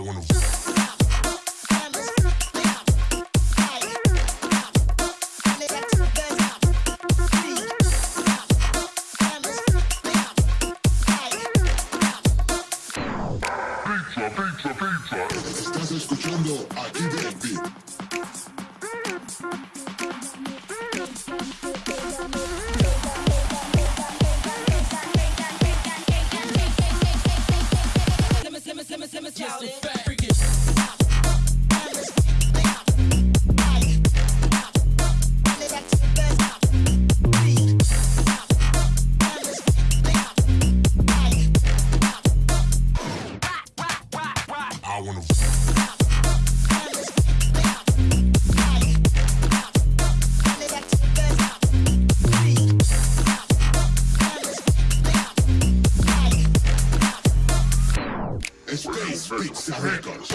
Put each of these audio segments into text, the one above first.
wanna. Pizza, pizza, pizza. Estás escuchando a DJ Space Pizza Records.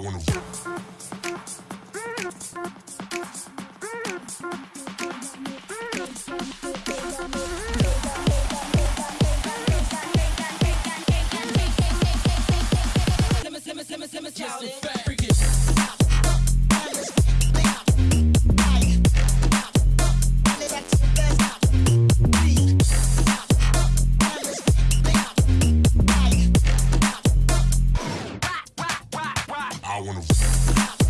I wanna.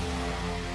うん。